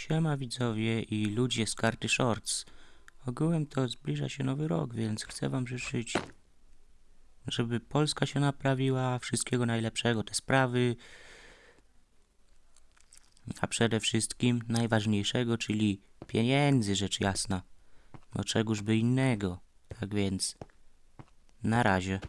Siema widzowie i ludzie z karty Shorts. Ogółem to zbliża się nowy rok, więc chcę wam życzyć, żeby Polska się naprawiła, wszystkiego najlepszego, te sprawy, a przede wszystkim najważniejszego, czyli pieniędzy, rzecz jasna. No czegoż by innego. Tak więc, na razie.